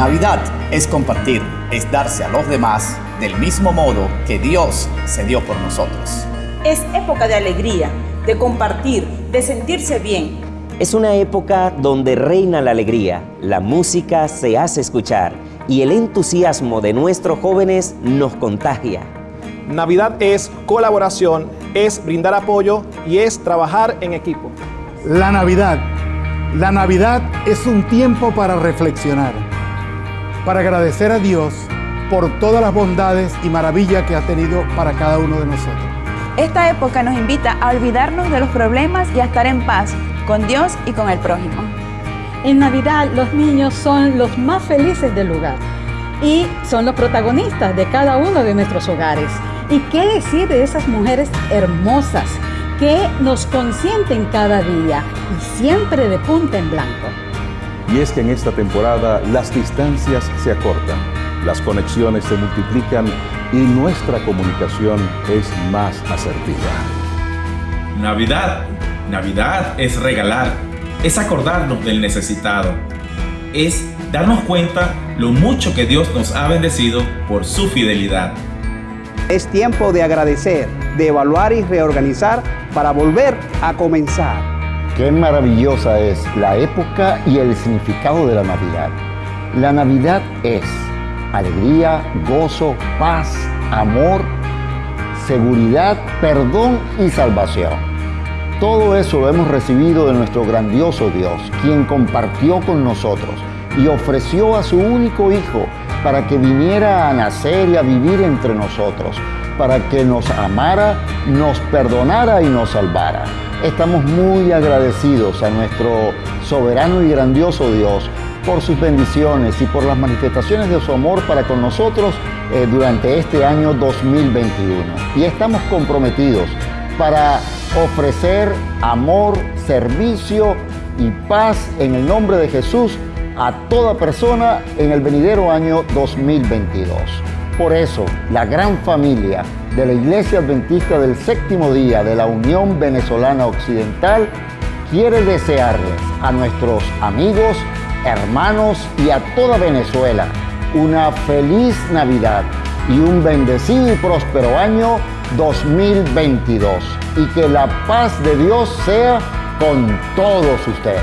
Navidad es compartir, es darse a los demás del mismo modo que Dios se dio por nosotros. Es época de alegría, de compartir, de sentirse bien. Es una época donde reina la alegría, la música se hace escuchar y el entusiasmo de nuestros jóvenes nos contagia. Navidad es colaboración, es brindar apoyo y es trabajar en equipo. La Navidad. La Navidad es un tiempo para reflexionar, para agradecer a Dios por todas las bondades y maravillas que ha tenido para cada uno de nosotros. Esta época nos invita a olvidarnos de los problemas y a estar en paz con Dios y con el prójimo. En Navidad los niños son los más felices del lugar y son los protagonistas de cada uno de nuestros hogares. ¿Y qué decir de esas mujeres hermosas que nos consienten cada día y siempre de punta en blanco? Y es que en esta temporada las distancias se acortan, las conexiones se multiplican y nuestra comunicación es más asertiva. Navidad. Navidad es regalar, es acordarnos del necesitado, es darnos cuenta lo mucho que Dios nos ha bendecido por su fidelidad. Es tiempo de agradecer, de evaluar y reorganizar para volver a comenzar. Qué maravillosa es la época y el significado de la Navidad. La Navidad es alegría, gozo, paz, amor, seguridad, perdón y salvación. Todo eso lo hemos recibido de nuestro grandioso Dios, quien compartió con nosotros y ofreció a su único Hijo para que viniera a nacer y a vivir entre nosotros, para que nos amara, nos perdonara y nos salvara. Estamos muy agradecidos a nuestro soberano y grandioso Dios por sus bendiciones y por las manifestaciones de su amor para con nosotros eh, durante este año 2021. Y estamos comprometidos para ofrecer amor, servicio y paz en el nombre de Jesús a toda persona en el venidero año 2022. Por eso, la gran familia de la Iglesia Adventista del Séptimo Día de la Unión Venezolana Occidental quiere desearles a nuestros amigos, hermanos y a toda Venezuela una feliz Navidad y un bendecido y próspero año 2022 y que la paz de Dios sea con todos ustedes.